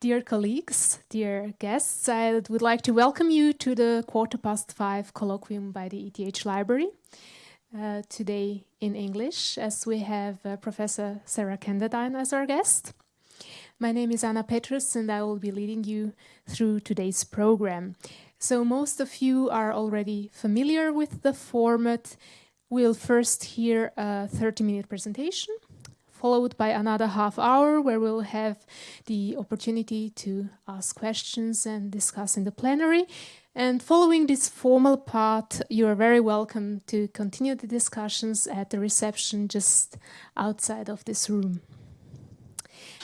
Dear colleagues, dear guests, I would like to welcome you to the quarter past five colloquium by the ETH Library. Uh, today in English, as we have uh, Professor Sarah Kenderdine as our guest. My name is Anna Petrus and I will be leading you through today's program. So most of you are already familiar with the format. We'll first hear a 30-minute presentation followed by another half hour where we'll have the opportunity to ask questions and discuss in the plenary. And following this formal part, you are very welcome to continue the discussions at the reception just outside of this room.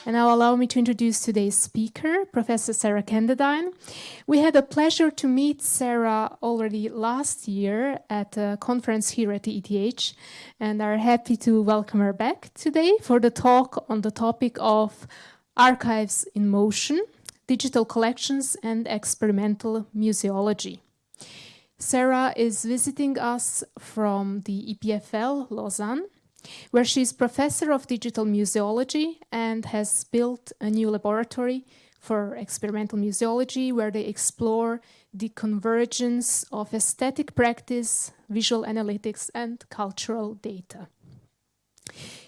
And now allow me to introduce today's speaker, Professor Sarah Kenderdine. We had a pleasure to meet Sarah already last year at a conference here at the ETH and are happy to welcome her back today for the talk on the topic of archives in motion, digital collections and experimental museology. Sarah is visiting us from the EPFL Lausanne where she is professor of digital museology and has built a new laboratory for experimental museology where they explore the convergence of aesthetic practice, visual analytics and cultural data.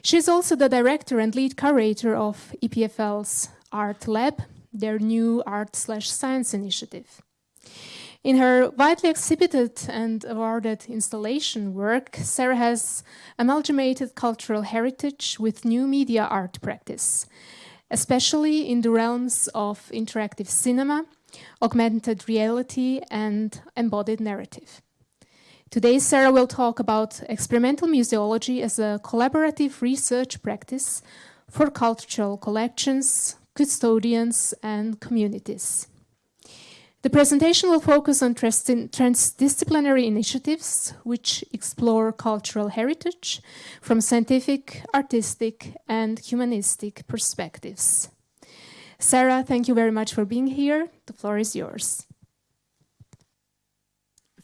She is also the director and lead curator of EPFL's Art Lab, their new art slash science initiative. In her widely exhibited and awarded installation work, Sarah has amalgamated cultural heritage with new media art practice, especially in the realms of interactive cinema, augmented reality, and embodied narrative. Today, Sarah will talk about experimental museology as a collaborative research practice for cultural collections, custodians, and communities. The presentation will focus on transdisciplinary initiatives which explore cultural heritage from scientific, artistic and humanistic perspectives. Sarah, thank you very much for being here. The floor is yours.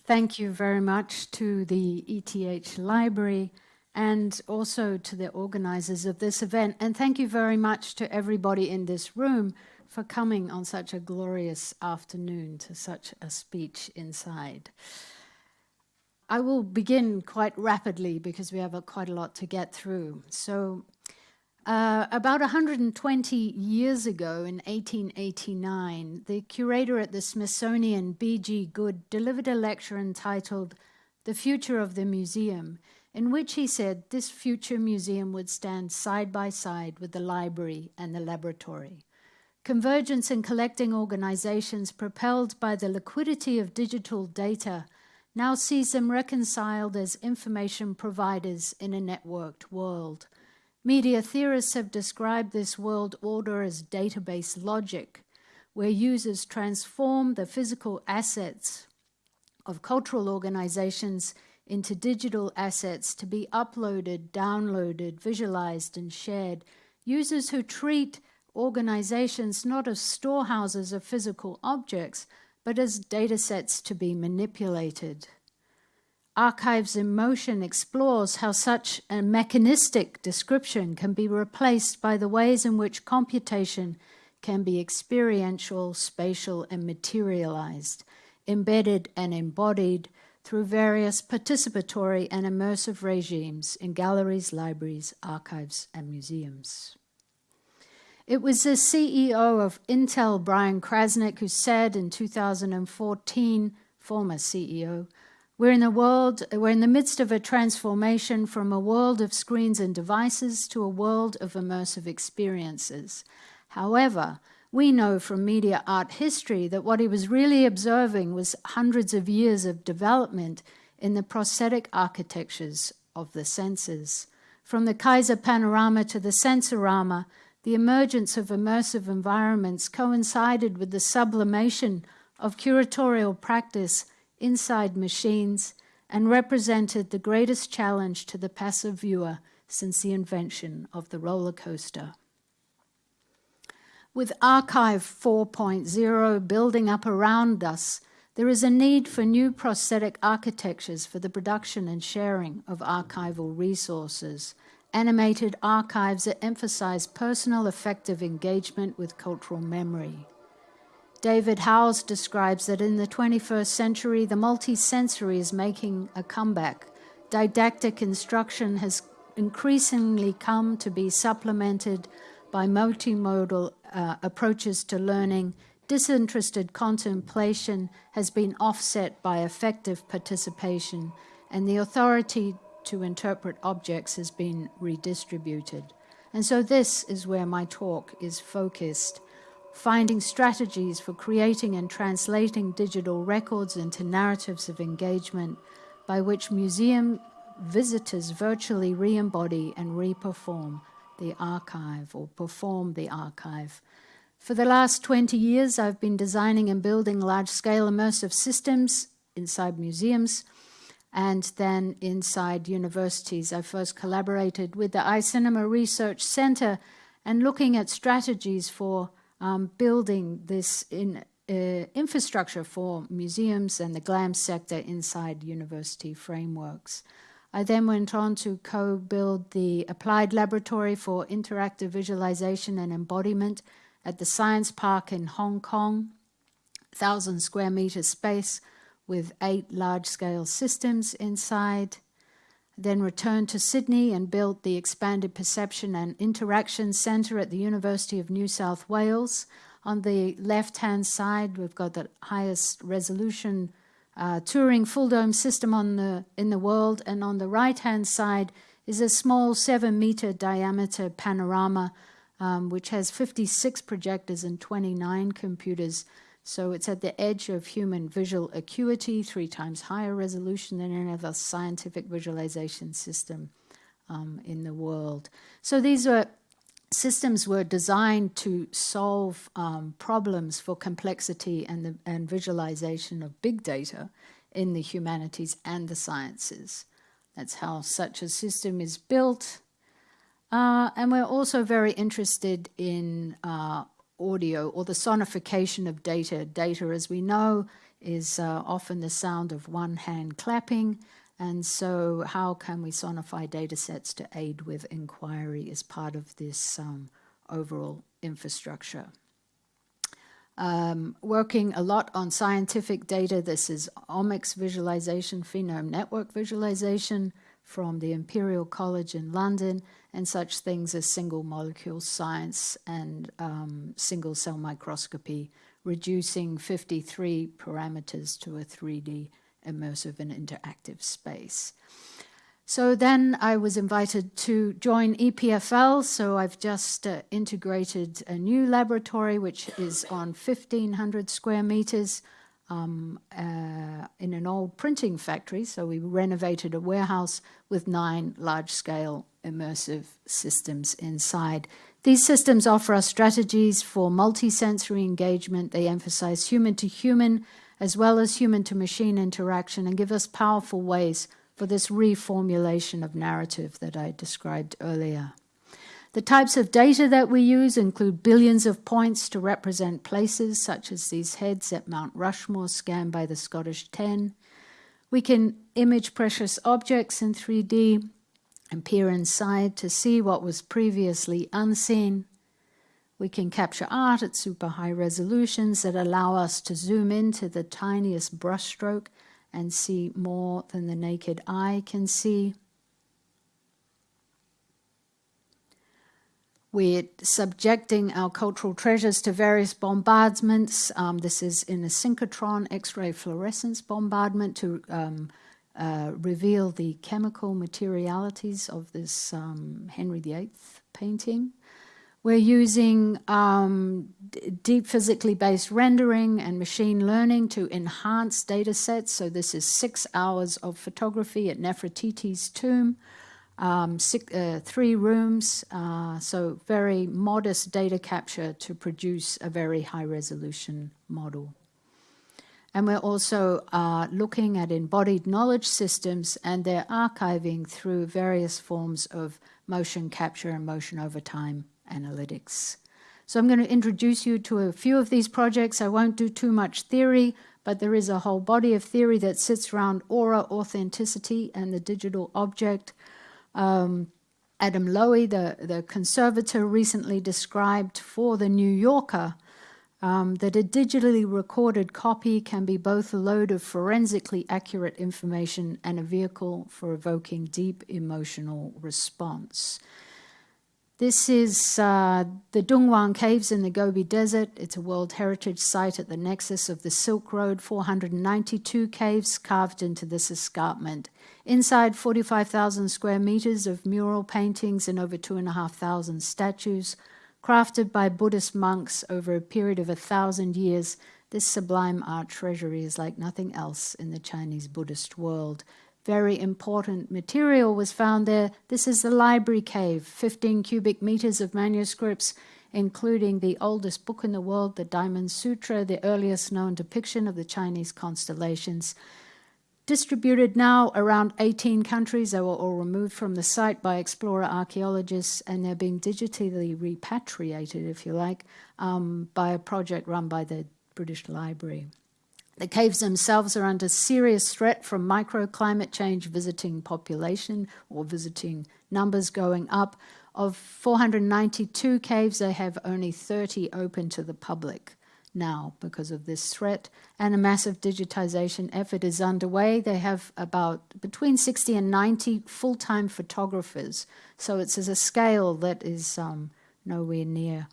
Thank you very much to the ETH Library and also to the organizers of this event. And thank you very much to everybody in this room for coming on such a glorious afternoon to such a speech inside. I will begin quite rapidly because we have a, quite a lot to get through. So uh, about 120 years ago, in 1889, the curator at the Smithsonian, B.G. Goode, delivered a lecture entitled The Future of the Museum, in which he said this future museum would stand side by side with the library and the laboratory. Convergence in collecting organizations propelled by the liquidity of digital data now sees them reconciled as information providers in a networked world. Media theorists have described this world order as database logic, where users transform the physical assets of cultural organizations into digital assets to be uploaded, downloaded, visualized, and shared. Users who treat organizations not as storehouses of physical objects, but as data sets to be manipulated. Archives in Motion explores how such a mechanistic description can be replaced by the ways in which computation can be experiential, spatial, and materialized, embedded and embodied through various participatory and immersive regimes in galleries, libraries, archives, and museums. It was the CEO of Intel, Brian Krzanich, who said in 2014, former CEO, we're in the world, we're in the midst of a transformation from a world of screens and devices to a world of immersive experiences. However, we know from media art history that what he was really observing was hundreds of years of development in the prosthetic architectures of the senses. From the Kaiser panorama to the sensorama, the emergence of immersive environments coincided with the sublimation of curatorial practice inside machines and represented the greatest challenge to the passive viewer since the invention of the roller coaster. With Archive 4.0 building up around us, there is a need for new prosthetic architectures for the production and sharing of archival resources animated archives that emphasize personal effective engagement with cultural memory. David Howes describes that in the 21st century, the multisensory is making a comeback. Didactic instruction has increasingly come to be supplemented by multimodal uh, approaches to learning. Disinterested contemplation has been offset by effective participation, and the authority to interpret objects has been redistributed. And so, this is where my talk is focused finding strategies for creating and translating digital records into narratives of engagement by which museum visitors virtually re embody and re-perform the archive or perform the archive. For the last 20 years, I've been designing and building large scale immersive systems inside museums and then inside universities. I first collaborated with the iCinema Research Center and looking at strategies for um, building this in, uh, infrastructure for museums and the GLAM sector inside university frameworks. I then went on to co-build the Applied Laboratory for Interactive Visualization and Embodiment at the Science Park in Hong Kong, 1,000 square meter space with eight large-scale systems inside then returned to Sydney and built the Expanded Perception and Interaction Centre at the University of New South Wales. On the left-hand side, we've got the highest resolution uh, Turing full dome system on the, in the world, and on the right-hand side is a small seven-meter diameter panorama, um, which has 56 projectors and 29 computers so it's at the edge of human visual acuity, three times higher resolution than any other scientific visualization system um, in the world. So these are systems were designed to solve um, problems for complexity and, the, and visualization of big data in the humanities and the sciences. That's how such a system is built. Uh, and we're also very interested in uh, audio or the sonification of data. Data, as we know, is uh, often the sound of one hand clapping. And so, how can we sonify data sets to aid with inquiry as part of this um, overall infrastructure? Um, working a lot on scientific data. This is omics visualization, phenome network visualization from the Imperial College in London, and such things as single molecule science and um, single cell microscopy, reducing 53 parameters to a 3D immersive and interactive space. So then I was invited to join EPFL. So I've just uh, integrated a new laboratory, which is on 1,500 square meters um, uh, in an old printing factory. So we renovated a warehouse with nine large-scale immersive systems inside. These systems offer us strategies for multisensory engagement. They emphasize human-to-human as well as human-to-machine interaction and give us powerful ways for this reformulation of narrative that I described earlier. The types of data that we use include billions of points to represent places, such as these heads at Mount Rushmore scanned by the Scottish 10. We can image precious objects in 3D and peer inside to see what was previously unseen. We can capture art at super high resolutions that allow us to zoom into the tiniest brushstroke and see more than the naked eye can see. We're subjecting our cultural treasures to various bombardments. Um, this is in a synchrotron X-ray fluorescence bombardment to um, uh, reveal the chemical materialities of this um, Henry VIII painting. We're using um, deep physically based rendering and machine learning to enhance data sets. So this is six hours of photography at Nefertiti's tomb um, six, uh, three rooms, uh, so very modest data capture to produce a very high resolution model. And we're also uh, looking at embodied knowledge systems and their archiving through various forms of motion capture and motion over time analytics. So I'm going to introduce you to a few of these projects. I won't do too much theory, but there is a whole body of theory that sits around aura authenticity and the digital object um, Adam Lowe, the, the conservator, recently described for The New Yorker um, that a digitally recorded copy can be both a load of forensically accurate information and a vehicle for evoking deep emotional response. This is uh, the Dunhuang Caves in the Gobi Desert. It's a World Heritage Site at the nexus of the Silk Road, 492 caves carved into this escarpment. Inside 45,000 square meters of mural paintings and over 2,500 statues, crafted by Buddhist monks over a period of a thousand years, this sublime art treasury is like nothing else in the Chinese Buddhist world very important material was found there. This is the library cave, 15 cubic meters of manuscripts, including the oldest book in the world, the Diamond Sutra, the earliest known depiction of the Chinese constellations. Distributed now around 18 countries, they were all removed from the site by explorer archaeologists, and they're being digitally repatriated, if you like, um, by a project run by the British Library. The caves themselves are under serious threat from microclimate change, visiting population or visiting numbers going up. Of 492 caves, they have only 30 open to the public now because of this threat. And a massive digitization effort is underway. They have about between 60 and 90 full time photographers. So it's at a scale that is um, nowhere near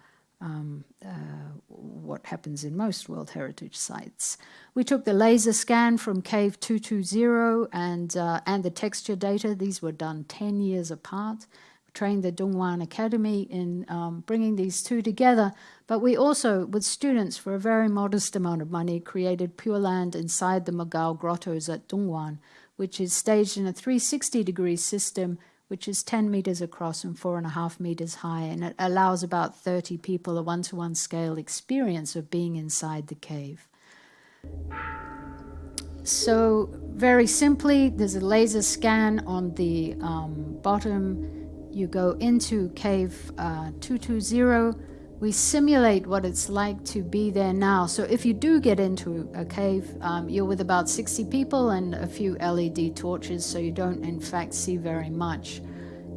um, uh, what happens in most World Heritage sites. We took the laser scan from Cave 220 and, uh, and the texture data. These were done 10 years apart. We trained the Dunhuang Academy in um, bringing these two together. But we also, with students, for a very modest amount of money, created Pure Land inside the Mogao grottos at Dunhuang, which is staged in a 360 degree system which is 10 meters across and four and a half meters high, and it allows about 30 people a one to one scale experience of being inside the cave. So, very simply, there's a laser scan on the um, bottom. You go into cave uh, 220. We simulate what it's like to be there now. So, if you do get into a cave, um, you're with about 60 people and a few LED torches, so you don't, in fact, see very much.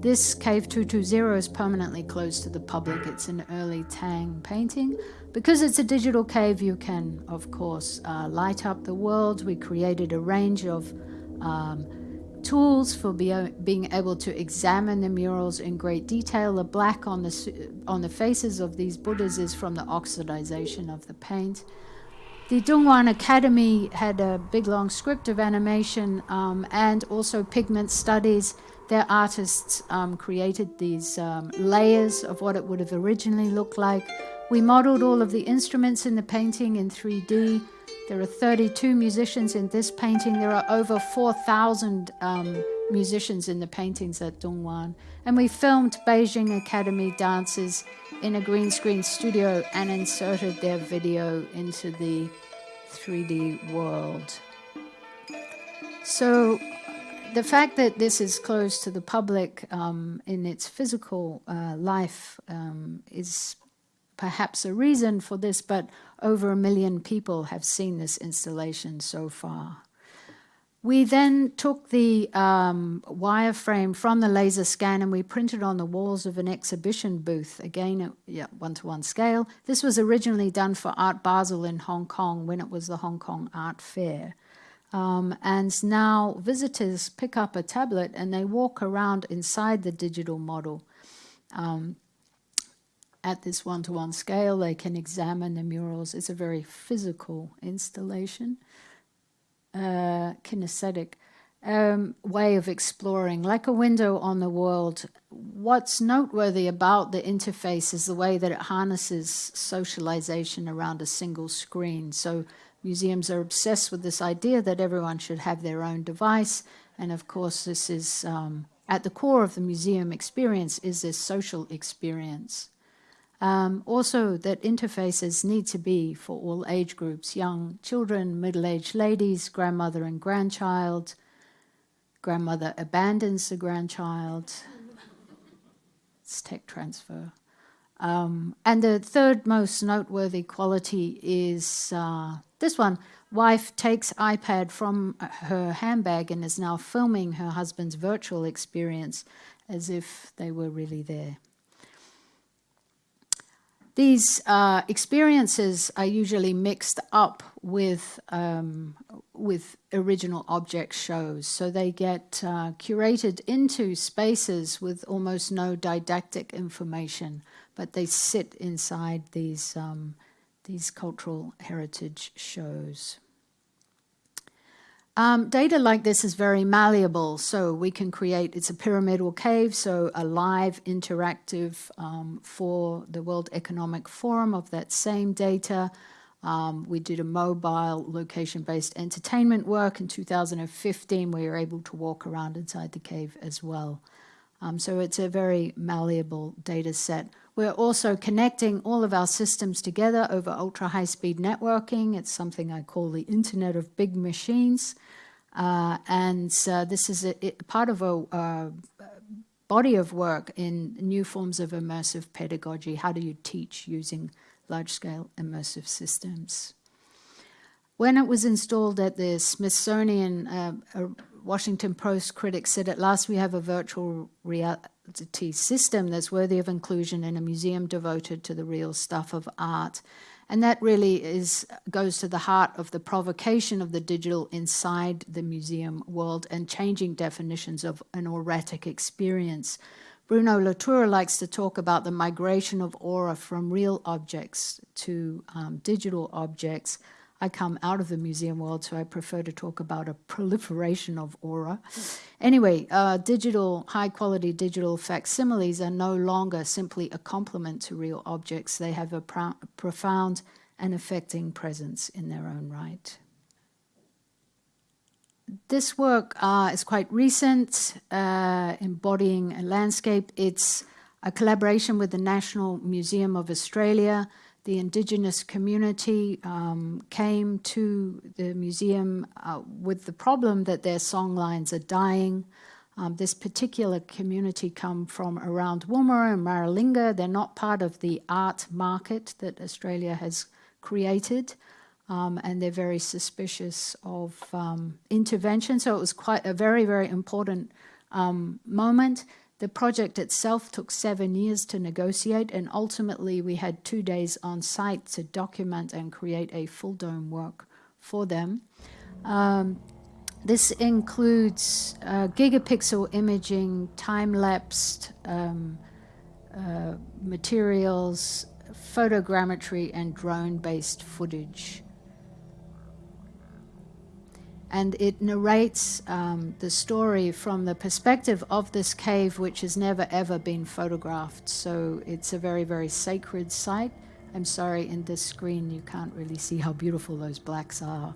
This Cave 220 is permanently closed to the public. It's an early Tang painting. Because it's a digital cave, you can, of course, uh, light up the world. We created a range of um, tools for be, being able to examine the murals in great detail. The black on the, on the faces of these Buddhas is from the oxidization of the paint. The Dunhuang Academy had a big long script of animation um, and also pigment studies their artists um, created these um, layers of what it would have originally looked like. We modeled all of the instruments in the painting in 3D. There are 32 musicians in this painting. There are over 4,000 um, musicians in the paintings at Dunhuang. And we filmed Beijing Academy dancers in a green screen studio and inserted their video into the 3D world. So the fact that this is closed to the public um, in its physical uh, life um, is perhaps a reason for this, but over a million people have seen this installation so far. We then took the um, wireframe from the laser scan and we printed on the walls of an exhibition booth, again at yeah, one-to-one -one scale. This was originally done for Art Basel in Hong Kong when it was the Hong Kong Art Fair. Um, and now visitors pick up a tablet and they walk around inside the digital model. Um, at this one-to-one -one scale, they can examine the murals. It's a very physical installation, uh, kinesthetic um, way of exploring, like a window on the world. What's noteworthy about the interface is the way that it harnesses socialization around a single screen. So Museums are obsessed with this idea that everyone should have their own device, and of course, this is um, at the core of the museum experience is this social experience. Um, also, that interfaces need to be for all age groups young children, middle aged ladies, grandmother and grandchild. Grandmother abandons the grandchild. It's tech transfer. Um, and the third most noteworthy quality is uh, this one. Wife takes iPad from her handbag and is now filming her husband's virtual experience as if they were really there. These uh, experiences are usually mixed up with um, with original object shows, so they get uh, curated into spaces with almost no didactic information, but they sit inside these um, these cultural heritage shows. Um, data like this is very malleable, so we can create, it's a pyramidal cave, so a live interactive um, for the World Economic Forum of that same data. Um, we did a mobile location-based entertainment work in 2015 where you're able to walk around inside the cave as well. Um, so it's a very malleable data set. We're also connecting all of our systems together over ultra-high-speed networking. It's something I call the Internet of Big Machines. Uh, and uh, this is a, part of a uh, body of work in new forms of immersive pedagogy. How do you teach using large-scale immersive systems? When it was installed at the Smithsonian, uh, a Washington Post critic said, at last we have a virtual reality system that's worthy of inclusion in a museum devoted to the real stuff of art. And that really is goes to the heart of the provocation of the digital inside the museum world and changing definitions of an auratic experience. Bruno Latour likes to talk about the migration of aura from real objects to um, digital objects. I come out of the museum world, so I prefer to talk about a proliferation of aura. Anyway, uh, digital, high quality digital facsimiles are no longer simply a complement to real objects. They have a pro profound and affecting presence in their own right. This work uh, is quite recent, uh, embodying a landscape. It's a collaboration with the National Museum of Australia, the indigenous community um, came to the museum uh, with the problem that their songlines are dying. Um, this particular community come from around Woomera and Maralinga. They're not part of the art market that Australia has created. Um, and they're very suspicious of um, intervention. So it was quite a very, very important um, moment. The project itself took seven years to negotiate, and ultimately we had two days on site to document and create a full dome work for them. Um, this includes uh, gigapixel imaging, time-lapsed um, uh, materials, photogrammetry, and drone-based footage and it narrates um, the story from the perspective of this cave, which has never ever been photographed. So it's a very, very sacred site. I'm sorry, in this screen you can't really see how beautiful those blacks are,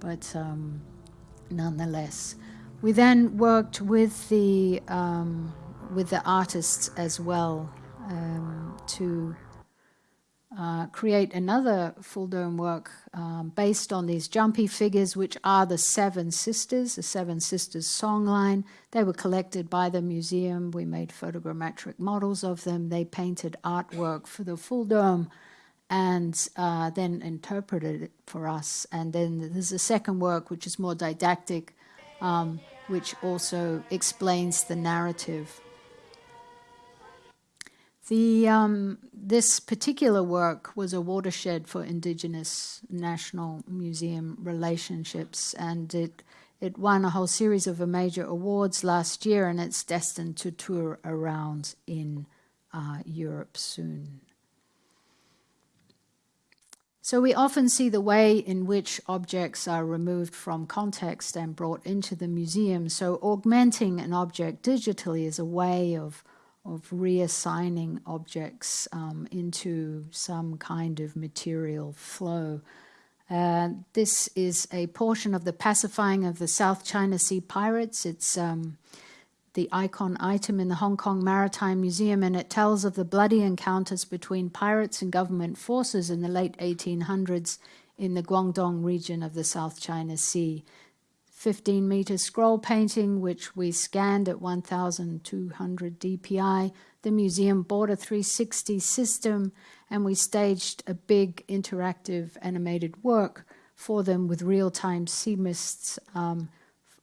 but um, nonetheless. We then worked with the, um, with the artists as well um, to uh, create another full dome work um, based on these Tjanpi figures, which are the Seven Sisters, the Seven Sisters songline. They were collected by the museum. We made photogrammetric models of them. They painted artwork for the full dome and uh, then interpreted it for us. And then there's a second work, which is more didactic, um, which also explains the narrative the, um, this particular work was a watershed for Indigenous National Museum relationships, and it, it won a whole series of major awards last year, and it's destined to tour around in uh, Europe soon. So we often see the way in which objects are removed from context and brought into the museum. So augmenting an object digitally is a way of of reassigning objects um, into some kind of material flow. Uh, this is a portion of the pacifying of the South China Sea pirates. It's um, the icon item in the Hong Kong Maritime Museum, and it tells of the bloody encounters between pirates and government forces in the late 1800s in the Guangdong region of the South China Sea. 15 meter scroll painting, which we scanned at 1,200 DPI. The museum bought a 360 system, and we staged a big interactive animated work for them with real-time sea mists um,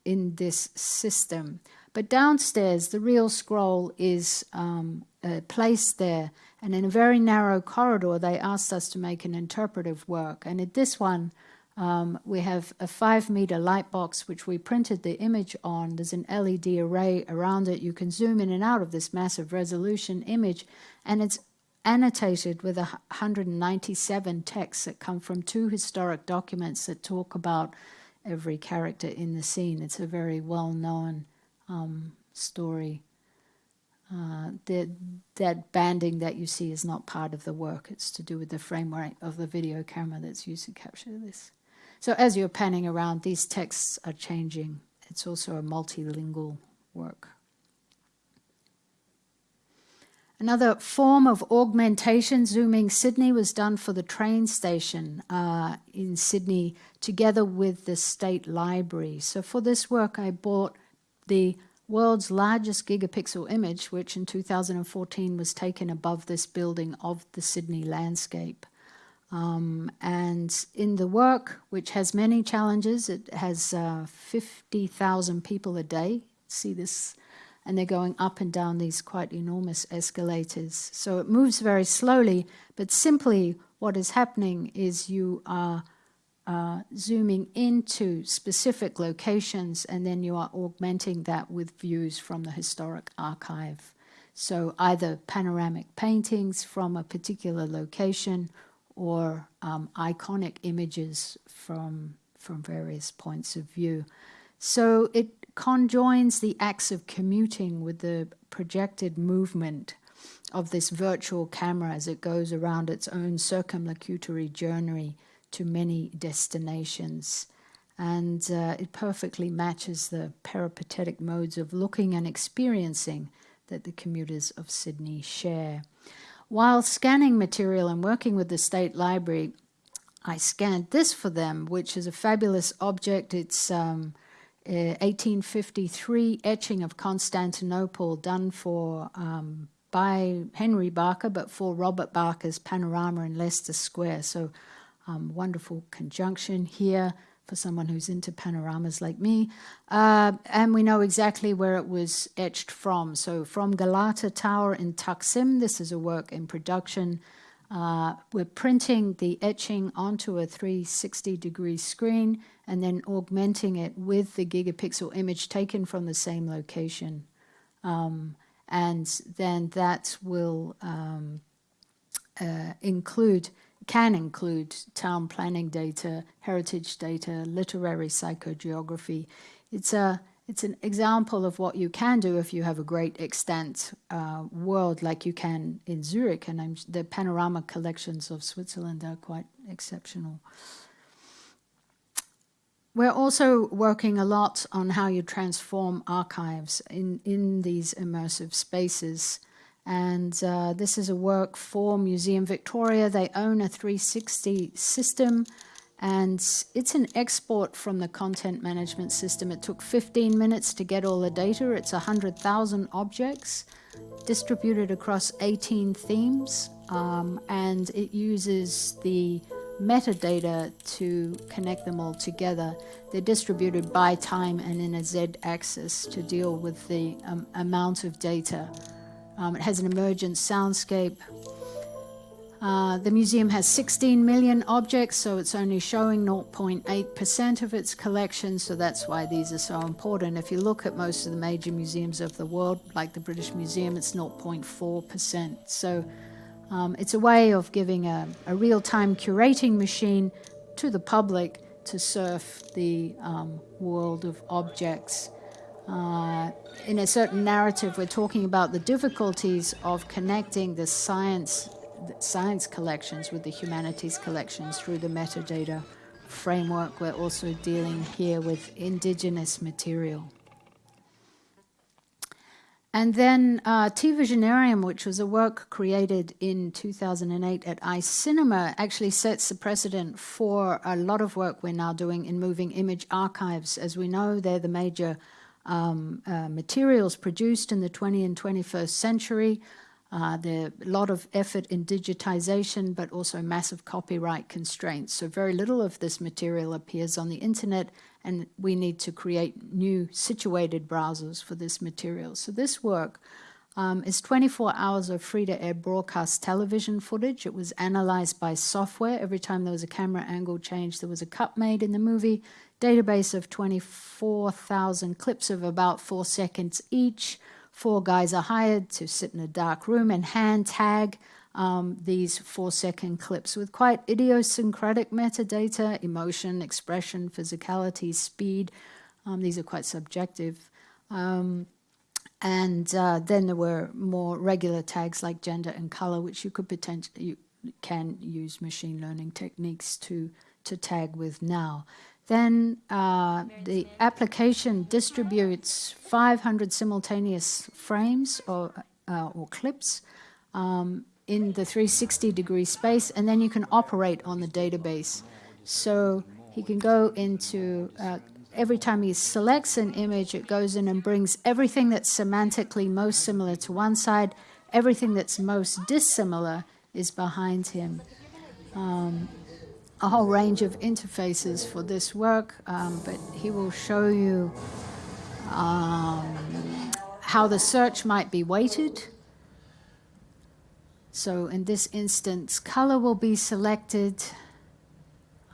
in this system. But downstairs, the real scroll is um, uh, placed there, and in a very narrow corridor, they asked us to make an interpretive work. And in this one, um, we have a five meter light box which we printed the image on. There's an LED array around it. You can zoom in and out of this massive resolution image, and it's annotated with 197 texts that come from two historic documents that talk about every character in the scene. It's a very well known um, story. Uh, the, that banding that you see is not part of the work. It's to do with the framework of the video camera that's used to capture this. So as you're panning around, these texts are changing. It's also a multilingual work. Another form of augmentation, zooming Sydney, was done for the train station uh, in Sydney together with the State Library. So for this work, I bought the world's largest gigapixel image, which in 2014 was taken above this building of the Sydney landscape. Um, and in the work, which has many challenges, it has uh, 50,000 people a day see this and they're going up and down these quite enormous escalators. So it moves very slowly, but simply what is happening is you are uh, zooming into specific locations and then you are augmenting that with views from the historic archive. So either panoramic paintings from a particular location or um, iconic images from, from various points of view. So it conjoins the acts of commuting with the projected movement of this virtual camera as it goes around its own circumlocutory journey to many destinations. And uh, it perfectly matches the peripatetic modes of looking and experiencing that the commuters of Sydney share. While scanning material and working with the State Library, I scanned this for them, which is a fabulous object. It's um, 1853 etching of Constantinople done for um, by Henry Barker, but for Robert Barker's panorama in Leicester Square. So um, wonderful conjunction here for someone who's into panoramas like me. Uh, and we know exactly where it was etched from. So from Galata Tower in Taksim, this is a work in production uh, we're printing the etching onto a 360 degree screen and then augmenting it with the gigapixel image taken from the same location. Um, and then that will um, uh, include, can include town planning data, heritage data, literary psychogeography. It's a it's an example of what you can do if you have a great extant uh, world like you can in Zurich. And I'm, the panorama collections of Switzerland are quite exceptional. We're also working a lot on how you transform archives in, in these immersive spaces. And uh, this is a work for Museum Victoria. They own a 360 system and it's an export from the content management system. It took 15 minutes to get all the data. It's 100,000 objects distributed across 18 themes, um, and it uses the metadata to connect them all together. They're distributed by time and in a z-axis to deal with the um, amount of data. Um, it has an emergent soundscape, uh, the museum has 16 million objects, so it's only showing 0.8% of its collection, so that's why these are so important. If you look at most of the major museums of the world, like the British Museum, it's 0.4%. So um, it's a way of giving a, a real-time curating machine to the public to surf the um, world of objects. In a certain narrative, we're talking about the difficulties of connecting the science science collections with the humanities collections through the metadata framework. We're also dealing here with indigenous material. And then uh, T Visionarium, which was a work created in 2008 at iCinema, actually sets the precedent for a lot of work we're now doing in moving image archives. As we know, they're the major um, uh, materials produced in the 20th and 21st century. Uh, there a lot of effort in digitization, but also massive copyright constraints. So very little of this material appears on the internet, and we need to create new situated browsers for this material. So this work um, is 24 hours of free-to-air broadcast television footage. It was analyzed by software. Every time there was a camera angle change, there was a cut made in the movie. Database of 24,000 clips of about four seconds each. Four guys are hired to sit in a dark room and hand tag um, these four-second clips with quite idiosyncratic metadata, emotion, expression, physicality, speed. Um, these are quite subjective. Um, and uh, then there were more regular tags like gender and color, which you could potentially you can use machine learning techniques to to tag with now. Then uh, the application distributes 500 simultaneous frames or uh, or clips um, in the 360 degree space, and then you can operate on the database. So he can go into uh, every time he selects an image, it goes in and brings everything that's semantically most similar to one side, everything that's most dissimilar is behind him. Um, a whole range of interfaces for this work, um, but he will show you um, how the search might be weighted. So in this instance, color will be selected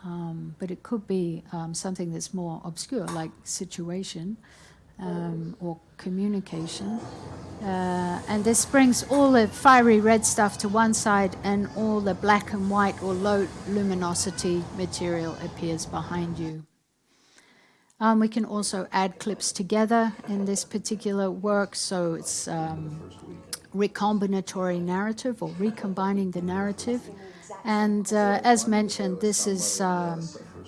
um, but it could be um, something that's more obscure, like situation um, or communication. Uh, and this brings all the fiery red stuff to one side and all the black and white or low luminosity material appears behind you. Um, we can also add clips together in this particular work, so it's um, recombinatory narrative or recombining the narrative. And uh, as mentioned, this is um,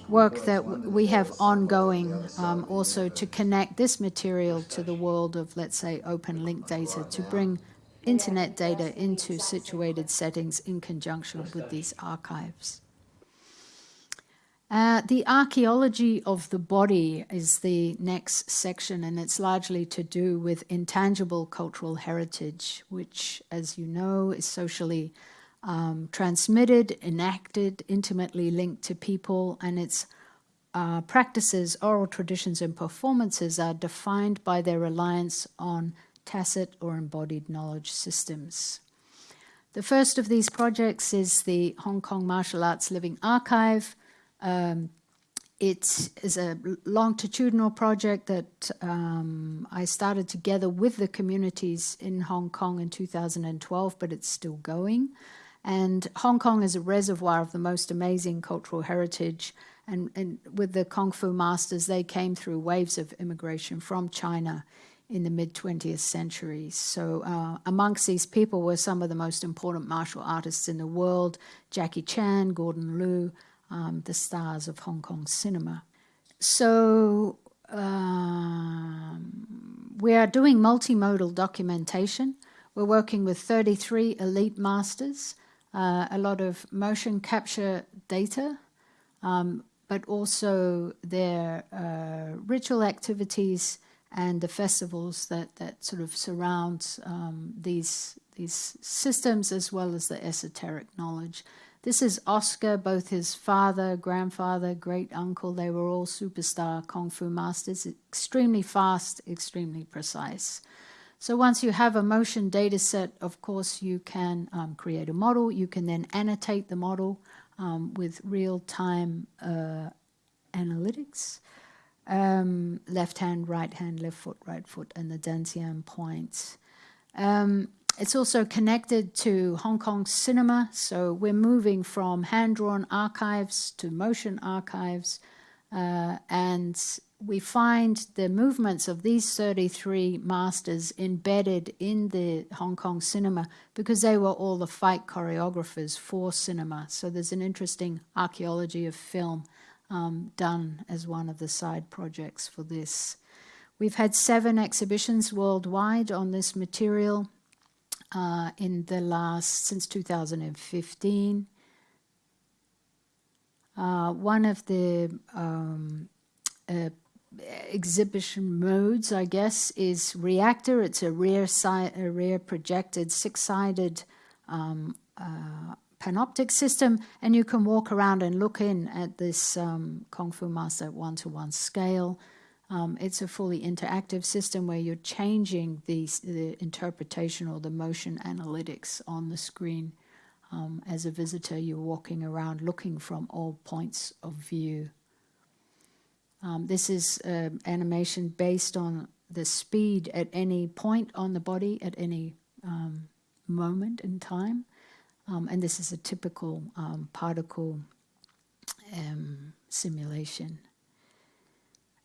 work that we have ongoing um, also to connect this material to the world of, let's say, open link data to bring internet data into situated settings in conjunction with these archives. Uh, the archaeology of the body is the next section, and it's largely to do with intangible cultural heritage, which, as you know, is socially um, transmitted, enacted, intimately linked to people, and its uh, practices, oral traditions, and performances are defined by their reliance on tacit or embodied knowledge systems. The first of these projects is the Hong Kong Martial Arts Living Archive. Um, it is a longitudinal project that um, I started together with the communities in Hong Kong in 2012, but it's still going. And Hong Kong is a reservoir of the most amazing cultural heritage. And, and with the Kung Fu masters, they came through waves of immigration from China in the mid 20th century. So, uh, amongst these people were some of the most important martial artists in the world Jackie Chan, Gordon Liu, um, the stars of Hong Kong cinema. So, um, we are doing multimodal documentation. We're working with 33 elite masters uh, a lot of motion capture data, um, but also their uh, ritual activities and the festivals that, that sort of surround um, these, these systems as well as the esoteric knowledge. This is Oscar, both his father, grandfather, great uncle, they were all superstar Kung Fu masters, extremely fast, extremely precise. So once you have a motion data set, of course, you can um, create a model. You can then annotate the model um, with real-time uh, analytics. Um, left hand, right hand, left foot, right foot, and the Dantian points. Um, it's also connected to Hong Kong cinema, so we're moving from hand-drawn archives to motion archives, uh, and we find the movements of these 33 masters embedded in the Hong Kong cinema because they were all the fight choreographers for cinema. So there's an interesting archaeology of film um, done as one of the side projects for this. We've had seven exhibitions worldwide on this material uh, in the last, since 2015. Uh, one of the um, uh, exhibition modes, I guess, is reactor. It's a rear, side, a rear projected six-sided um, uh, panoptic system, and you can walk around and look in at this um, Kung Fu Master one-to-one scale. Um, it's a fully interactive system where you're changing the, the interpretation or the motion analytics on the screen. Um, as a visitor, you're walking around looking from all points of view. Um, this is uh, animation based on the speed at any point on the body at any um, moment in time. Um, and this is a typical um, particle um, simulation.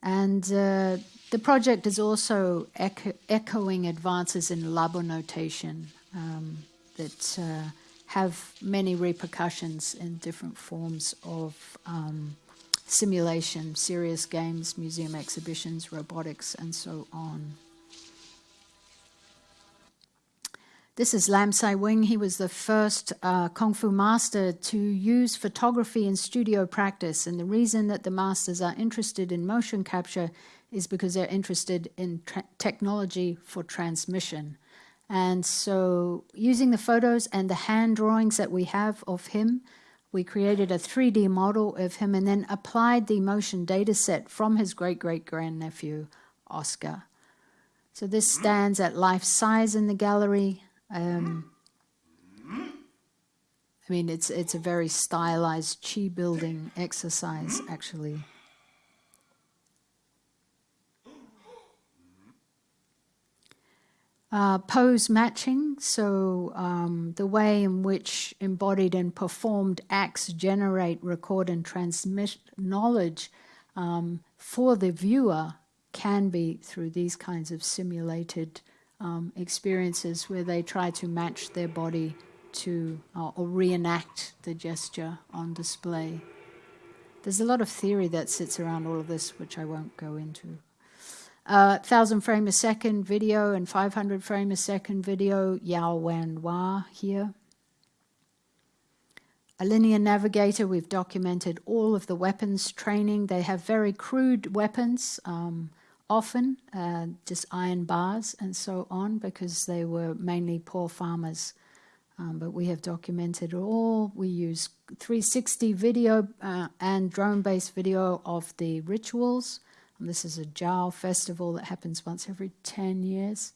And uh, the project is also echo echoing advances in Labanotation um, that uh, have many repercussions in different forms of um, simulation, serious games, museum exhibitions, robotics, and so on. This is Lam Sai Wing. He was the first uh, Kung Fu master to use photography in studio practice. And the reason that the masters are interested in motion capture is because they're interested in technology for transmission. And so using the photos and the hand drawings that we have of him, we created a 3D model of him and then applied the motion data set from his great-great-grandnephew, Oscar. So this stands at life size in the gallery. Um, I mean, it's it's a very stylized chi building exercise, actually. Uh, pose matching, so um, the way in which embodied and performed acts generate, record, and transmit knowledge um, for the viewer can be through these kinds of simulated um, experiences where they try to match their body to uh, or reenact the gesture on display. There's a lot of theory that sits around all of this, which I won't go into. Uh, 1000 frame a second video and 500 frame a second video, Yao Wan Hua here. A linear navigator, we've documented all of the weapons training. They have very crude weapons. Um, often, uh, just iron bars and so on, because they were mainly poor farmers. Um, but we have documented all. We use 360 video uh, and drone-based video of the rituals. And this is a Jiao festival that happens once every 10 years.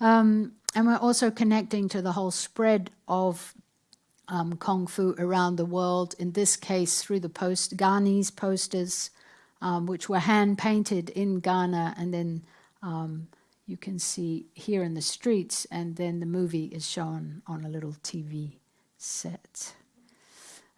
Um, and we're also connecting to the whole spread of um, Kung Fu around the world, in this case through the post Ghanese posters, um, which were hand painted in Ghana and then um, you can see here in the streets and then the movie is shown on a little TV set.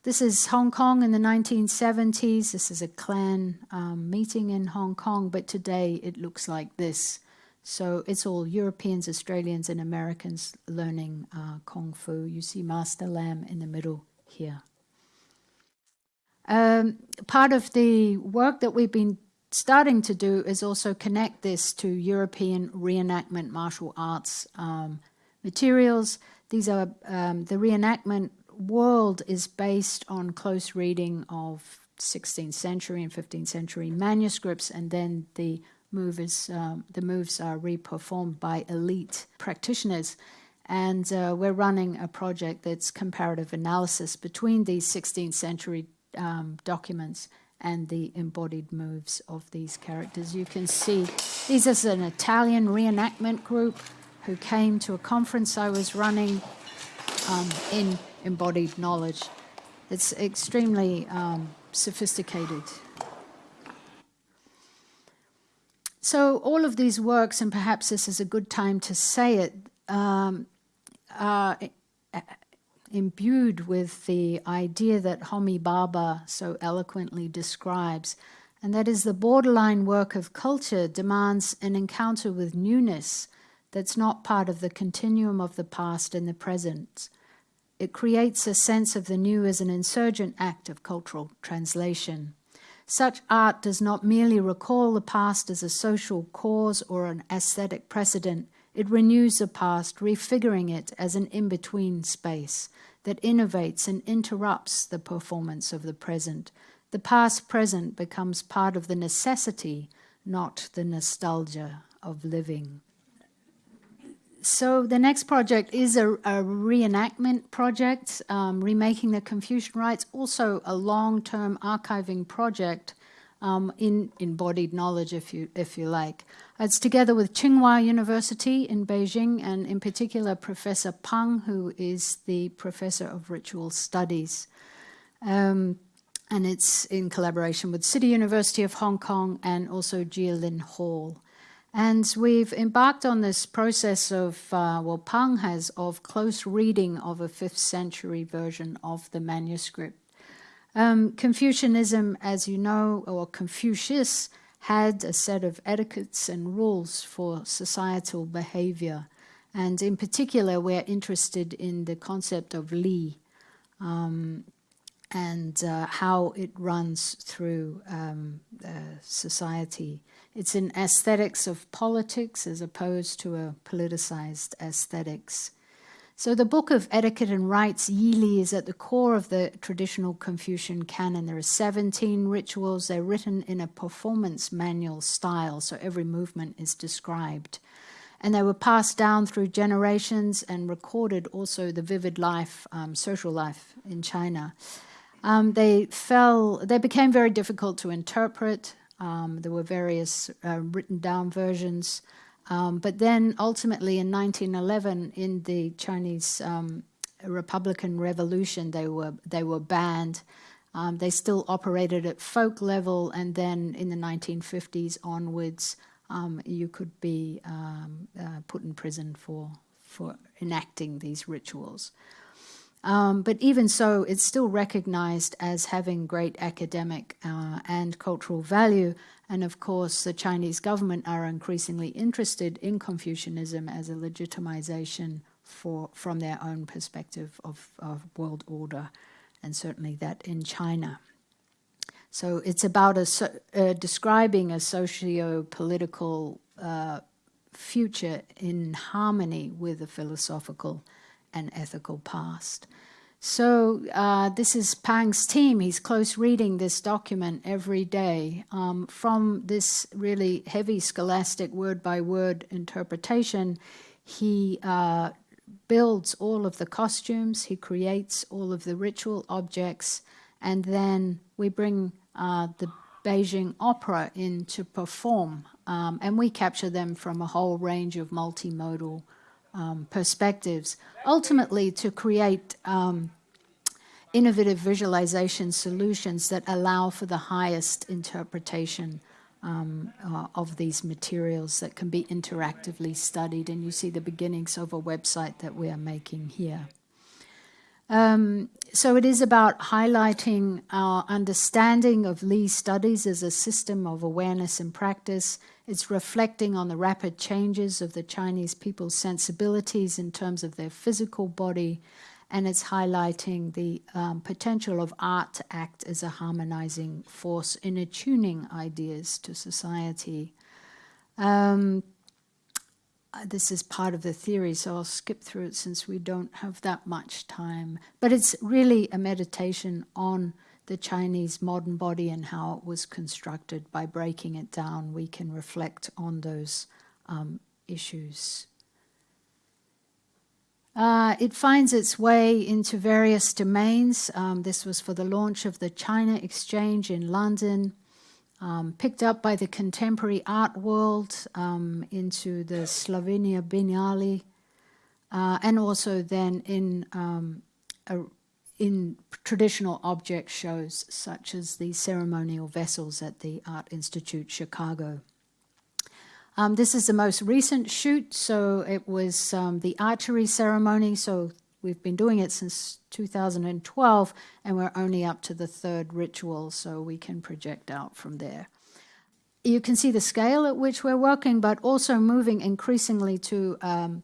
This is Hong Kong in the 1970s. This is a clan um, meeting in Hong Kong, but today it looks like this. So it's all Europeans, Australians, and Americans learning uh, Kung Fu. You see Master Lam in the middle here. Um, part of the work that we've been starting to do is also connect this to European reenactment martial arts um, materials. These are um, the reenactment world is based on close reading of 16th century and 15th century manuscripts, and then the moves um, the moves are reperformed by elite practitioners. And uh, we're running a project that's comparative analysis between these 16th century um, documents and the embodied moves of these characters. You can see this is an Italian reenactment group who came to a conference I was running um, in embodied knowledge. It's extremely um, sophisticated. So all of these works, and perhaps this is a good time to say it, um, are imbued with the idea that Homi Bhabha so eloquently describes, and that is the borderline work of culture demands an encounter with newness that's not part of the continuum of the past and the present. It creates a sense of the new as an insurgent act of cultural translation. Such art does not merely recall the past as a social cause or an aesthetic precedent, it renews the past, refiguring it as an in-between space that innovates and interrupts the performance of the present. The past-present becomes part of the necessity, not the nostalgia of living. So the next project is a, a reenactment project, um, remaking the Confucian rites, also a long-term archiving project um, in embodied knowledge, if you if you like. It's together with Tsinghua University in Beijing, and in particular Professor Pang, who is the professor of ritual studies. Um, and it's in collaboration with City University of Hong Kong and also Jie Hall. And we've embarked on this process of, uh, well, Pang has, of close reading of a 5th century version of the manuscript. Um, Confucianism, as you know, or Confucius, had a set of etiquettes and rules for societal behavior. And in particular, we're interested in the concept of li um, and uh, how it runs through um, uh, society. It's an aesthetics of politics as opposed to a politicized aesthetics. So the book of etiquette and rites, Yili, is at the core of the traditional Confucian canon. There are 17 rituals. They're written in a performance manual style, so every movement is described. And they were passed down through generations and recorded also the vivid life, um, social life in China. Um, they fell, they became very difficult to interpret. Um, there were various uh, written down versions. Um, but then ultimately in 1911, in the Chinese um, Republican Revolution, they were, they were banned. Um, they still operated at folk level, and then in the 1950s onwards, um, you could be um, uh, put in prison for, for enacting these rituals. Um, but even so, it's still recognized as having great academic uh, and cultural value. And of course, the Chinese government are increasingly interested in Confucianism as a legitimization for, from their own perspective of, of world order, and certainly that in China. So it's about a, uh, describing a socio-political uh, future in harmony with a philosophical and ethical past. So uh, this is Pang's team. He's close reading this document every day. Um, from this really heavy scholastic word-by-word -word interpretation, he uh, builds all of the costumes, he creates all of the ritual objects, and then we bring uh, the Beijing Opera in to perform, um, and we capture them from a whole range of multimodal um, perspectives, ultimately to create um, innovative visualization solutions that allow for the highest interpretation um, uh, of these materials that can be interactively studied. And you see the beginnings of a website that we are making here. Um, so it is about highlighting our understanding of Li studies as a system of awareness and practice. It's reflecting on the rapid changes of the Chinese people's sensibilities in terms of their physical body, and it's highlighting the um, potential of art to act as a harmonizing force in attuning ideas to society. Um, uh, this is part of the theory, so I'll skip through it since we don't have that much time. But it's really a meditation on the Chinese modern body and how it was constructed. By breaking it down, we can reflect on those um, issues. Uh, it finds its way into various domains. Um, this was for the launch of the China Exchange in London um, picked up by the contemporary art world um, into the Slovenia Biennale, uh, and also then in um, a, in traditional object shows such as the ceremonial vessels at the Art Institute Chicago. Um, this is the most recent shoot, so it was um, the archery ceremony, so We've been doing it since 2012, and we're only up to the third ritual, so we can project out from there. You can see the scale at which we're working, but also moving increasingly to um,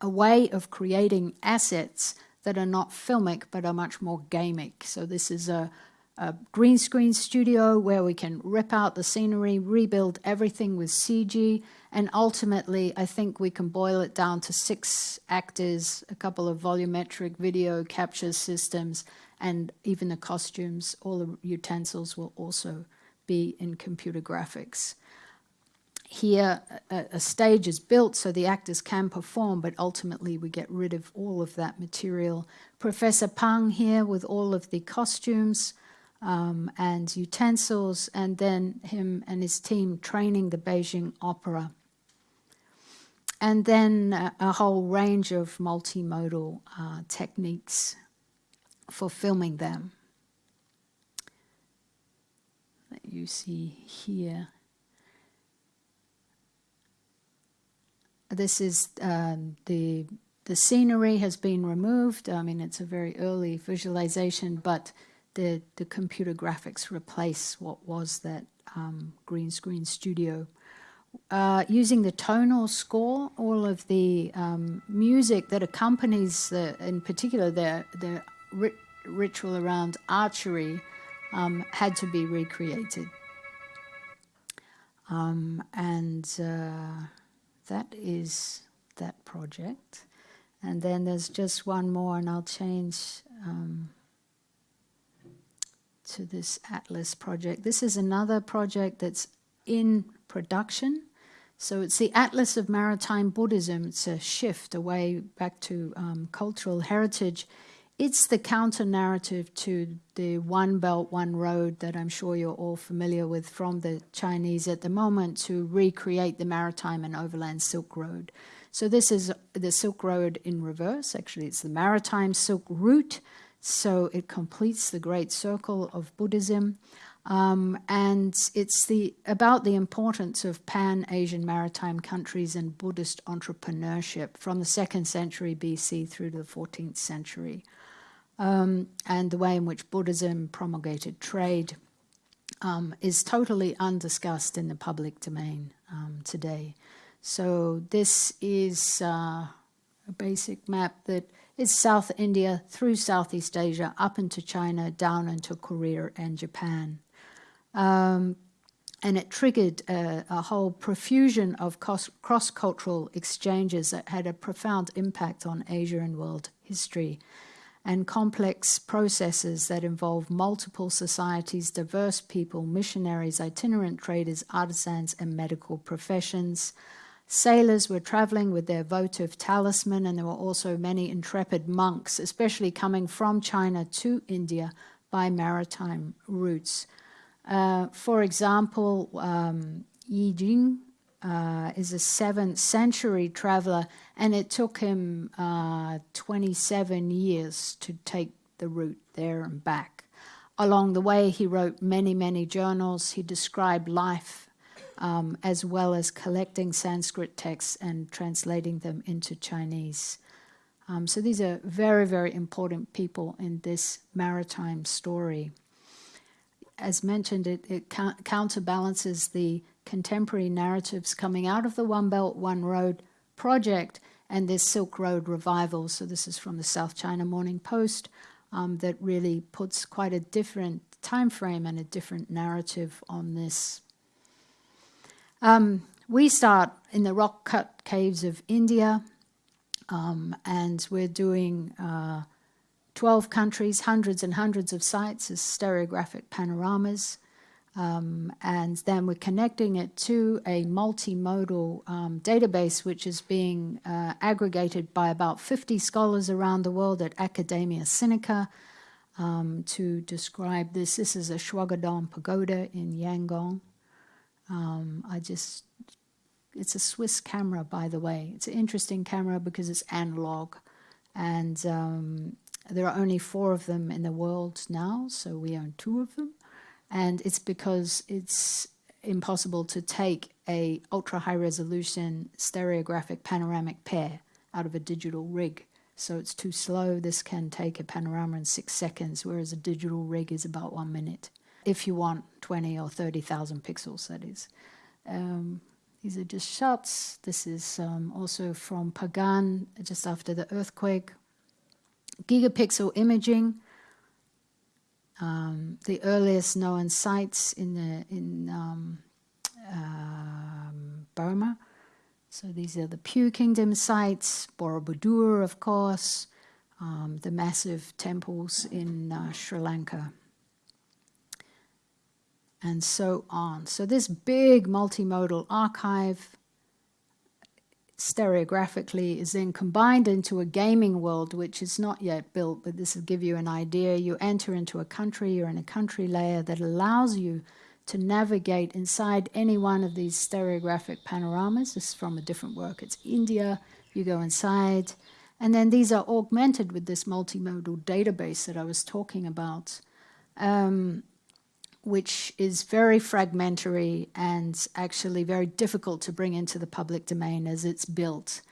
a way of creating assets that are not filmic, but are much more gamic. So this is a, a green screen studio where we can rip out the scenery, rebuild everything with CG, and ultimately, I think we can boil it down to six actors, a couple of volumetric video capture systems, and even the costumes, all the utensils will also be in computer graphics. Here a, a, stage is built so the actors can perform, but ultimately we get rid of all of that material. Professor Pang here with all of the costumes um, and utensils, and then him and his team training the Beijing Opera. And then a, a whole range of multimodal uh, techniques for filming them that you see here. This is um, the the scenery has been removed. I mean, it's a very early visualization, but the the computer graphics replace what was that um, green screen studio. Uh, using the tonal score, all of the um, music that accompanies, the, in particular, the the rit ritual around archery, um, had to be recreated. Um, and uh, that is that project. And then there's just one more, and I'll change um, to this Atlas project. This is another project that's in production. So it's the Atlas of Maritime Buddhism. It's a shift away back to um, cultural heritage it's the counter narrative to the One Belt, One Road that I'm sure you're all familiar with from the Chinese at the moment to recreate the maritime and overland Silk Road. So this is the Silk Road in reverse. Actually, it's the maritime Silk Route. So it completes the great circle of Buddhism. Um, and it's the about the importance of pan-Asian maritime countries and Buddhist entrepreneurship from the second century BC through to the 14th century um, and the way in which Buddhism promulgated trade um, is totally undiscussed in the public domain um, today. So this is uh, a basic map that is South India through Southeast Asia up into China, down into Korea and Japan. Um, and it triggered a, a whole profusion of cross-cultural exchanges that had a profound impact on Asia and world history and complex processes that involve multiple societies, diverse people, missionaries, itinerant traders, artisans, and medical professions. Sailors were traveling with their votive talisman, and there were also many intrepid monks, especially coming from China to India by maritime routes. Uh, for example, um, Yi Jing uh, is a seventh century traveler, and it took him uh, 27 years to take the route there and back. Along the way, he wrote many, many journals. He described life um, as well as collecting Sanskrit texts and translating them into Chinese. Um, so these are very, very important people in this maritime story. As mentioned, it, it counterbalances the contemporary narratives coming out of the One Belt, One Road project and this Silk Road revival. So this is from the South China Morning Post um, that really puts quite a different time frame and a different narrative on this. Um, we start in the rock-cut caves of India, um, and we're doing uh, 12 countries, hundreds and hundreds of sites as stereographic panoramas. Um, and then we're connecting it to a multimodal um, database which is being uh, aggregated by about 50 scholars around the world at Academia Sinica um, to describe this. This is a Shwedagon pagoda in Yangon. Um, I just, it's a Swiss camera, by the way. It's an interesting camera because it's analog. And um, there are only four of them in the world now, so we own two of them and it's because it's impossible to take a ultra high resolution stereographic panoramic pair out of a digital rig. So it's too slow. This can take a panorama in six seconds, whereas a digital rig is about one minute. If you want 20 or 30,000 pixels, that is. Um, these are just shots. This is um, also from Pagan, just after the earthquake. Gigapixel imaging um, the earliest known sites in the in um, um, Burma. So these are the Pyu Kingdom sites, Borobudur, of course, um, the massive temples in uh, Sri Lanka. and so on. So this big multimodal archive stereographically is then combined into a gaming world which is not yet built, but this will give you an idea. You enter into a country, you're in a country layer that allows you to navigate inside any one of these stereographic panoramas. This is from a different work. It's India, you go inside, and then these are augmented with this multimodal database that I was talking about. Um, which is very fragmentary and actually very difficult to bring into the public domain as it's built.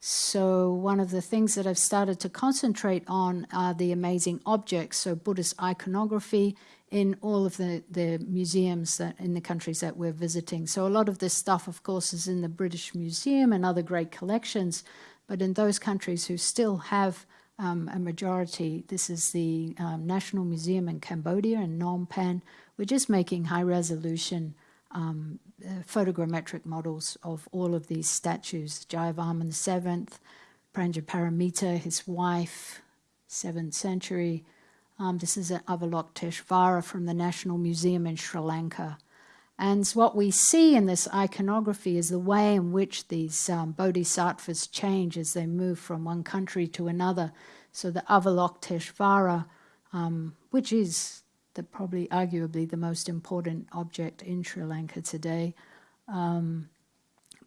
So one of the things that I've started to concentrate on are the amazing objects, so Buddhist iconography in all of the, the museums that in the countries that we're visiting. So a lot of this stuff, of course, is in the British Museum and other great collections, but in those countries who still have um, a majority, this is the um, National Museum in Cambodia in Phnom Penh, we're just making high resolution um, uh, photogrammetric models of all of these statues. Jayavarman VII, Prajnaparamita, his wife, 7th century. Um, this is Avalokiteshvara from the National Museum in Sri Lanka. And what we see in this iconography is the way in which these um, bodhisattvas change as they move from one country to another. So the Avalokiteshvara, um, which is the probably arguably the most important object in Sri Lanka today, um,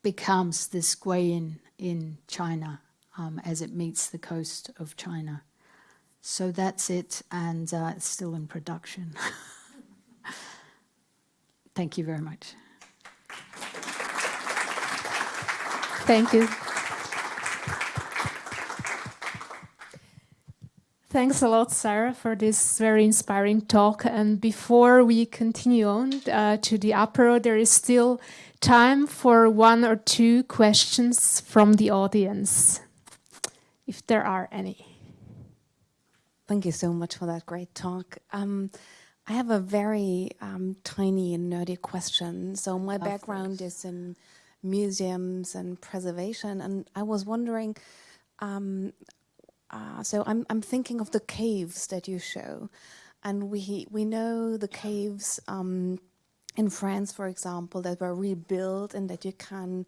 becomes this Guanyin in China um, as it meets the coast of China. So that's it, and uh, it's still in production. Thank you very much. Thank you. Thanks a lot, Sarah, for this very inspiring talk. And before we continue on uh, to the apero, there is still time for one or two questions from the audience, if there are any. Thank you so much for that great talk. Um, I have a very um, tiny and nerdy question. So my of background course. is in museums and preservation, and I was wondering, um, uh, so I'm, I'm thinking of the caves that you show. And we, we know the caves um, in France, for example, that were rebuilt and that you can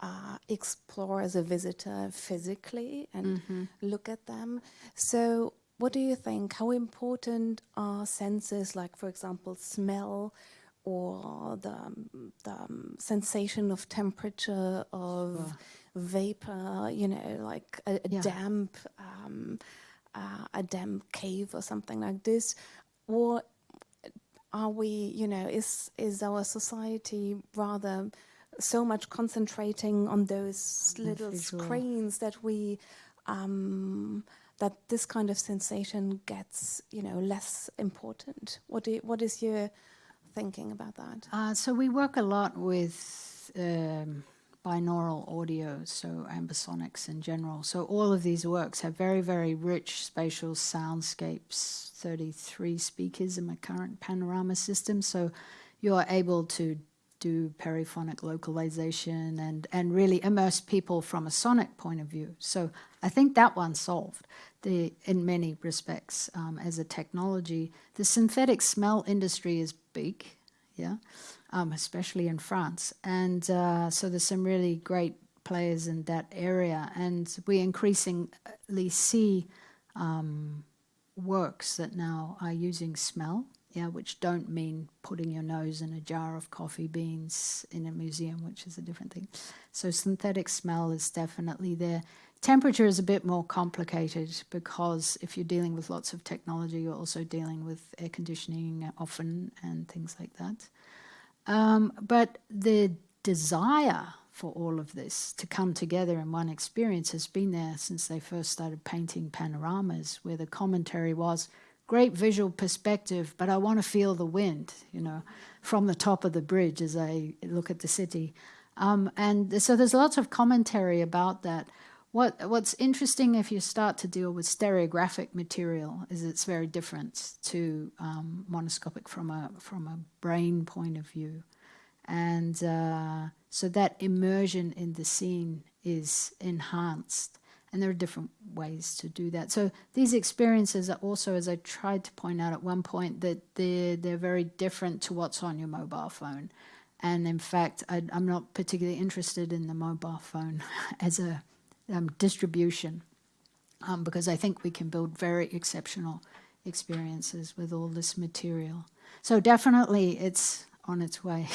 uh, explore as a visitor physically and mm -hmm. look at them. So what do you think? How important are senses like, for example, smell or the, the um, sensation of temperature, of... Sure vapor, you know, like a, a yeah. damp, um, uh, a damp cave or something like this, or are we, you know, is is our society rather so much concentrating on those little screens that we um, that this kind of sensation gets, you know, less important? What do you, what is your thinking about that? Uh, so we work a lot with. Um, binaural audio, so ambisonics in general. So all of these works have very, very rich spatial soundscapes, 33 speakers in my current panorama system. So you're able to do periphonic localization and, and really immerse people from a sonic point of view. So I think that one's solved the, in many respects um, as a technology. The synthetic smell industry is big, yeah um, especially in France. And uh, so there's some really great players in that area. And we increasingly see um, works that now are using smell, yeah, which don't mean putting your nose in a jar of coffee beans in a museum, which is a different thing. So synthetic smell is definitely there. Temperature is a bit more complicated because if you're dealing with lots of technology, you're also dealing with air conditioning often and things like that. Um, but the desire for all of this to come together in one experience has been there since they first started painting panoramas, where the commentary was great visual perspective, but I want to feel the wind, you know, from the top of the bridge as I look at the city. Um, and so there's lots of commentary about that. What What's interesting if you start to deal with stereographic material is it's very different to um, monoscopic from a from a brain point of view, and uh, so that immersion in the scene is enhanced. And there are different ways to do that. So these experiences are also, as I tried to point out at one point, that they're, they're very different to what's on your mobile phone. And in fact, I, am not particularly interested in the mobile phone as a um, distribution um, because I think we can build very exceptional experiences with all this material. So definitely it's on its way,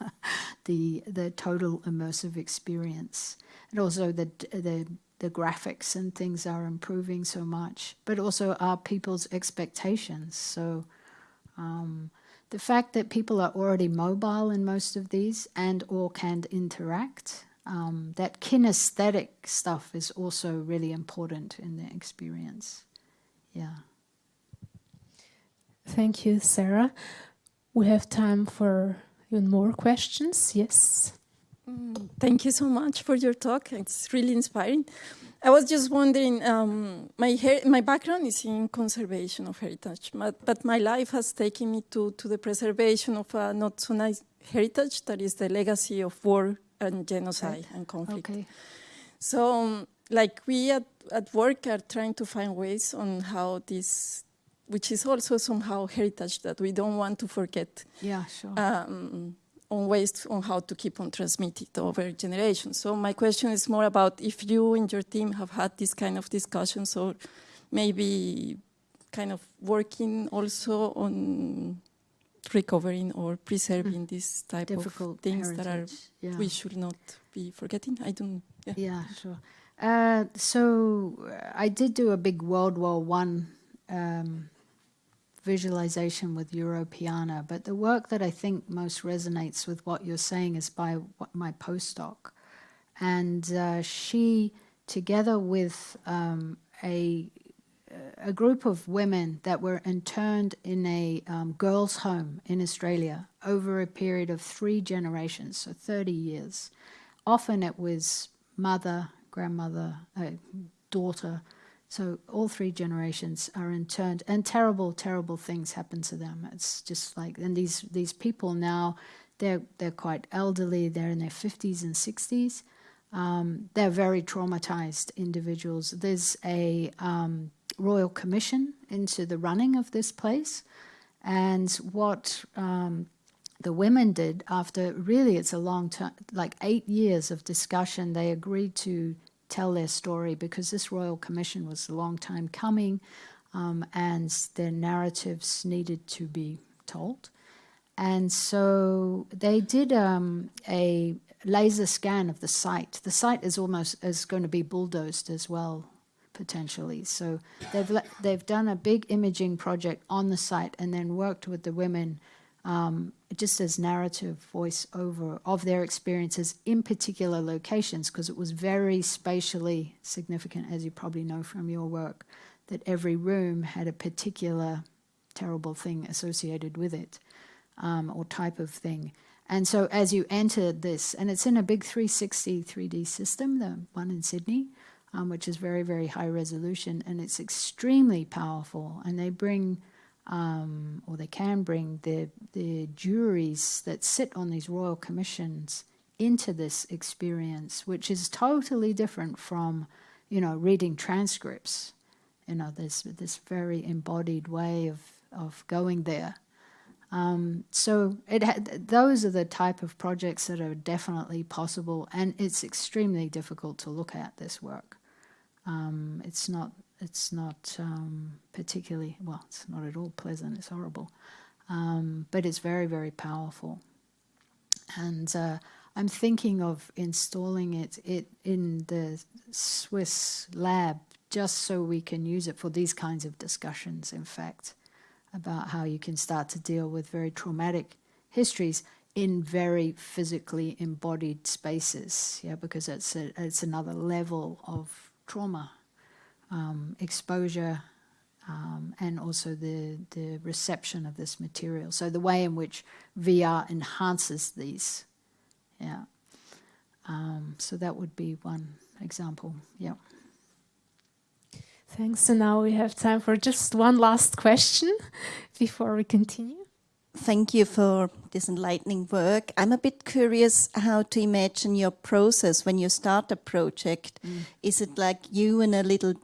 the, the total immersive experience. And also the, the, the graphics and things are improving so much, but also our people's expectations. So um, the fact that people are already mobile in most of these and or can interact, um, that kinesthetic stuff is also really important in the experience. Yeah. Thank you, Sarah. We have time for even more questions. Yes. Mm, thank you so much for your talk. It's really inspiring. I was just wondering, um, my, my background is in conservation of heritage, but, but my life has taken me to, to the preservation of a not so nice heritage that is the legacy of war and genocide right. and conflict. Okay. So, um, like we at, at work are trying to find ways on how this, which is also somehow heritage that we don't want to forget. Yeah, sure. Um, on ways on how to keep on transmitting over generations. So my question is more about if you and your team have had this kind of discussions or maybe kind of working also on recovering or preserving mm. this type Difficult of things heritage. that are yeah. we should not be forgetting. I don't. Yeah, yeah sure. Uh, so uh, I did do a big World War One um, visualization with Europeana, but the work that I think most resonates with what you're saying is by my postdoc. And uh, she, together with um, a, a group of women that were interned in a um, girls' home in Australia over a period of three generations, so 30 years. Often it was mother, grandmother, uh, daughter, so all three generations are interned, and terrible, terrible things happen to them. It's just like, and these these people now, they're they're quite elderly. They're in their fifties and sixties. Um, they're very traumatized individuals. There's a um, royal commission into the running of this place, and what um, the women did after really it's a long time, like eight years of discussion, they agreed to tell their story because this Royal Commission was a long time coming um, and their narratives needed to be told. And so they did um, a laser scan of the site. The site is almost is going to be bulldozed as well, potentially. So they've they've done a big imaging project on the site and then worked with the women um, just as narrative voiceover of their experiences in particular locations, because it was very spatially significant, as you probably know from your work, that every room had a particular terrible thing associated with it um, or type of thing. And so as you enter this, and it's in a big 360 3D system, the one in Sydney, um, which is very, very high resolution, and it's extremely powerful. And they bring um, or they can bring the, the juries that sit on these royal commissions into this experience, which is totally different from, you know, reading transcripts. You know, there's this very embodied way of, of going there. Um, so it those are the type of projects that are definitely possible, and it's extremely difficult to look at this work. Um, it's not it's not um, particularly, well, it's not at all pleasant, it's horrible. Um, but it's very, very powerful. And uh, I'm thinking of installing it, it in the Swiss lab just so we can use it for these kinds of discussions, in fact, about how you can start to deal with very traumatic histories in very physically embodied spaces, yeah, because it's, a, it's another level of trauma um, exposure um, and also the, the reception of this material. So the way in which VR enhances these. Yeah. Um, so that would be one example. Yeah. Thanks. So now we have time for just one last question before we continue. Thank you for this enlightening work. I'm a bit curious how to imagine your process when you start a project. Mm. Is it like you and a little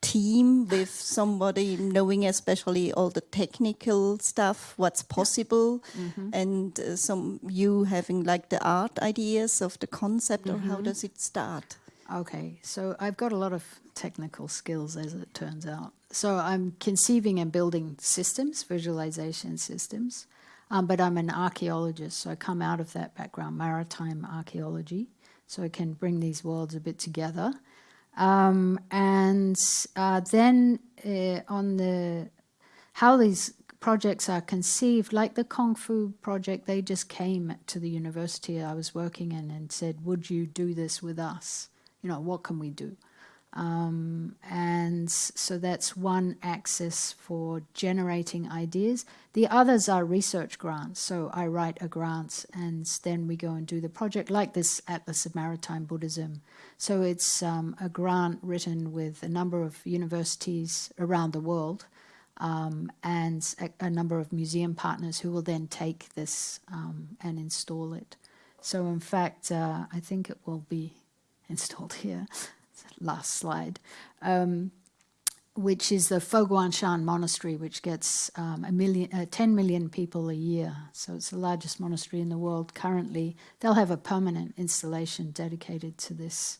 team with somebody knowing especially all the technical stuff, what's possible, mm -hmm. and uh, some you having like the art ideas of the concept, mm -hmm. or how mm-hmm. does it start? Okay, so I've got a lot of technical skills as it turns out. So I'm conceiving and building systems, visualization systems, um, but I'm an archaeologist, so I come out of that background, maritime archaeology, so I can bring these worlds a bit together. Um, and uh, then uh, on the how these projects are conceived, like the Kung Fu project, they just came to the university I was working in and said, would you do this with us? You know, what can we do? Um, and so that's one axis for generating ideas. The others are research grants. So I write a grant and then we go and do the project like this Atlas of Maritime Buddhism. So it's um, a grant written with a number of universities around the world um, and a, a, number of museum partners who will then take this um, and install it. So in fact, uh, I think it will be installed here last slide, um, which is the Fo Guang Shan Monastery, which gets um, a million, uh, 10 million people a year. So it's the largest monastery in the world currently. They'll have a permanent installation dedicated to this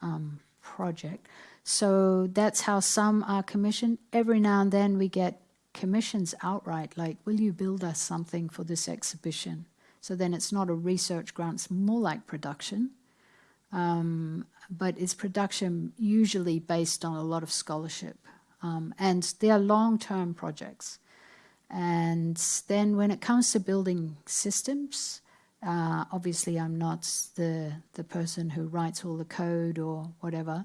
um, project. So that's how some are commissioned. Every now and then we get commissions outright, like, will you build us something for this exhibition? So then it's not a research grant, it's more like production. Um, but it's production usually based on a lot of scholarship. Um, and they are long-term projects. And then when it comes to building systems, uh, obviously I'm not the, the person who writes all the code or whatever,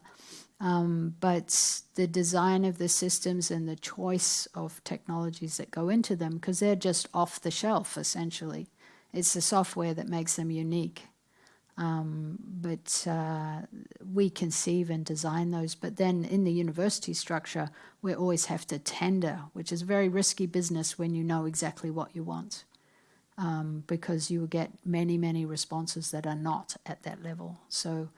um, but the design of the systems and the choice of technologies that go into them, because they're just off the shelf, essentially. It's the software that makes them unique. Um, but uh, we conceive and design those. But then in the university structure, we always have to tender, which is a very risky business when you know exactly what you want. Um, because you will get many, many responses that are not at that level. So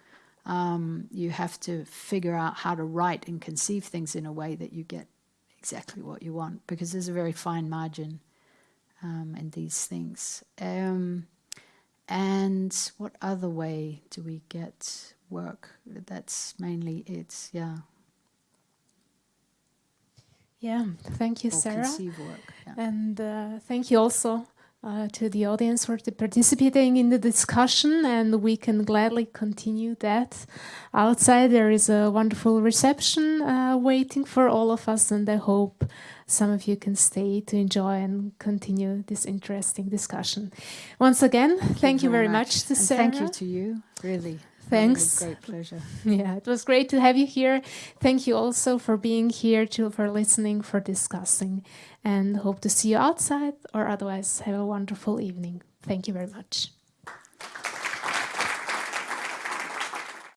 um, you have to figure out how to write and conceive things in a way that you get exactly what you want, because there's a very fine margin um, in these things. And what other way do we get work? That's mainly it, yeah. Yeah, thank you, Sarah. Yeah. And uh, thank you also uh, to the audience for participating in the discussion and we can gladly continue that. Outside there is a wonderful reception uh, waiting for all of us and I hope some of you can stay to enjoy and continue this interesting discussion. Once again, thank, thank you, very much, much to Sarah. Thank you to you, really. Thanks. Great pleasure. Yeah, it was great to have you here. Thank you also for being here, to, for listening, for discussing, and hope to see you outside or otherwise have a wonderful evening. Thank you very much.